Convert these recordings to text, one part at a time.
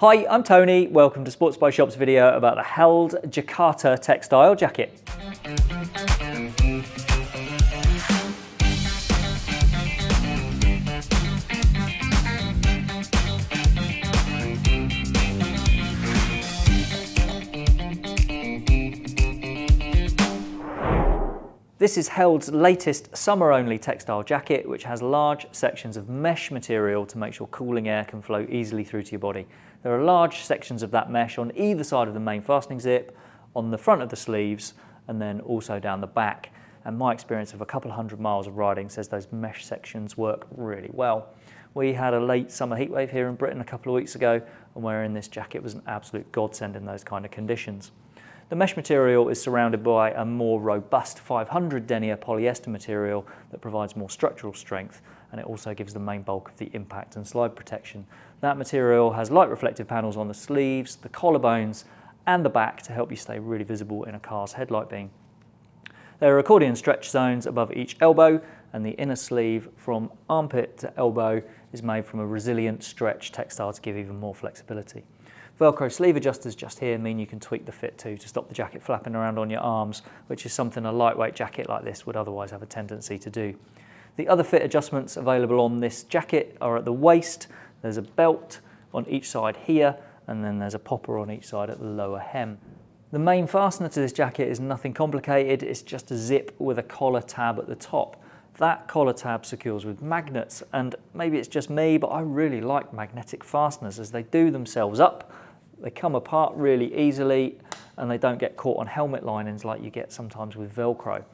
Hi, I'm Tony. Welcome to SportsBikeShop's video about the Held Jakarta textile jacket. This is Held's latest summer-only textile jacket, which has large sections of mesh material to make sure cooling air can flow easily through to your body. There are large sections of that mesh on either side of the main fastening zip, on the front of the sleeves, and then also down the back. And my experience of a couple of hundred miles of riding says those mesh sections work really well. We had a late summer heatwave here in Britain a couple of weeks ago, and wearing this jacket was an absolute godsend in those kind of conditions. The mesh material is surrounded by a more robust 500 denier polyester material that provides more structural strength and it also gives the main bulk of the impact and slide protection. That material has light reflective panels on the sleeves, the collarbones and the back to help you stay really visible in a car's headlight beam. There are accordion stretch zones above each elbow and the inner sleeve from armpit to elbow is made from a resilient stretch textile to give even more flexibility. Velcro sleeve adjusters just here mean you can tweak the fit too to stop the jacket flapping around on your arms, which is something a lightweight jacket like this would otherwise have a tendency to do. The other fit adjustments available on this jacket are at the waist, there's a belt on each side here, and then there's a popper on each side at the lower hem. The main fastener to this jacket is nothing complicated, it's just a zip with a collar tab at the top. That collar tab secures with magnets, and maybe it's just me, but I really like magnetic fasteners as they do themselves up they come apart really easily and they don't get caught on helmet linings like you get sometimes with Velcro.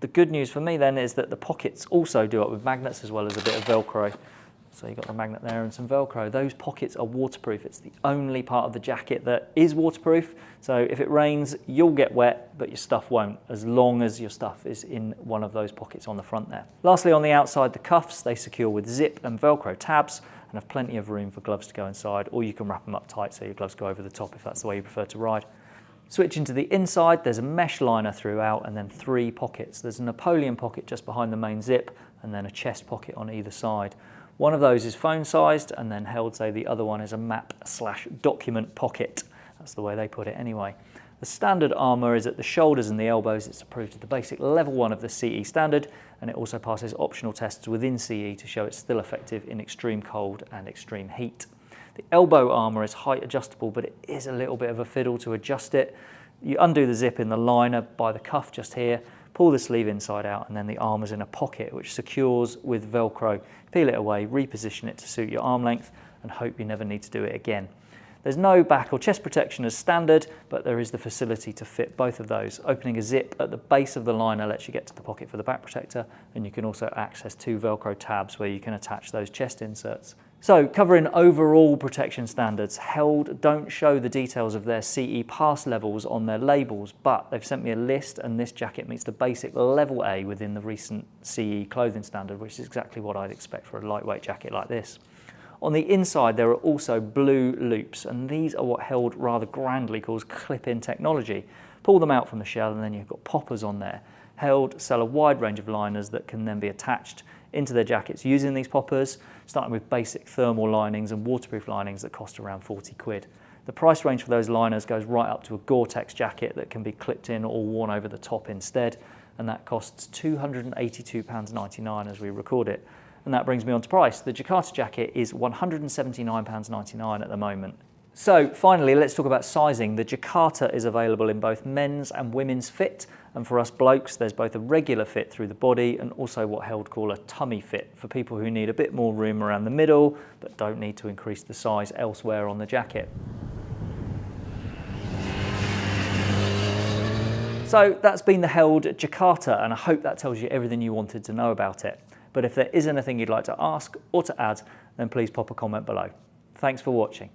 The good news for me then is that the pockets also do up with magnets as well as a bit of Velcro. So you've got the magnet there and some Velcro. Those pockets are waterproof. It's the only part of the jacket that is waterproof. So if it rains, you'll get wet, but your stuff won't, as long as your stuff is in one of those pockets on the front there. Lastly, on the outside, the cuffs, they secure with zip and Velcro tabs and have plenty of room for gloves to go inside, or you can wrap them up tight so your gloves go over the top if that's the way you prefer to ride. Switching to the inside, there's a mesh liner throughout and then three pockets. There's a Napoleon pocket just behind the main zip and then a chest pocket on either side. One of those is phone sized and then Held say the other one is a map slash document pocket. That's the way they put it anyway. The standard armour is at the shoulders and the elbows. It's approved at the basic level one of the CE standard and it also passes optional tests within CE to show it's still effective in extreme cold and extreme heat. The elbow armour is height adjustable but it is a little bit of a fiddle to adjust it. You undo the zip in the liner by the cuff just here pull the sleeve inside out and then the arm is in a pocket which secures with Velcro. Peel it away, reposition it to suit your arm length and hope you never need to do it again. There's no back or chest protection as standard, but there is the facility to fit both of those. Opening a zip at the base of the liner lets you get to the pocket for the back protector, and you can also access two Velcro tabs where you can attach those chest inserts. So covering overall protection standards, Held don't show the details of their CE pass levels on their labels, but they've sent me a list and this jacket meets the basic level A within the recent CE clothing standard, which is exactly what I'd expect for a lightweight jacket like this. On the inside, there are also blue loops, and these are what Held rather grandly calls clip-in technology. Pull them out from the shell and then you've got poppers on there. Held sell a wide range of liners that can then be attached into their jackets using these poppers, starting with basic thermal linings and waterproof linings that cost around 40 quid. The price range for those liners goes right up to a Gore-Tex jacket that can be clipped in or worn over the top instead, and that costs £282.99 as we record it. And that brings me on to price. The Jakarta jacket is £179.99 at the moment. So finally, let's talk about sizing. The Jakarta is available in both men's and women's fit. And for us blokes, there's both a regular fit through the body and also what Held call a tummy fit for people who need a bit more room around the middle, but don't need to increase the size elsewhere on the jacket. So that's been the Held Jakarta, and I hope that tells you everything you wanted to know about it. But if there is anything you'd like to ask or to add, then please pop a comment below. Thanks for watching.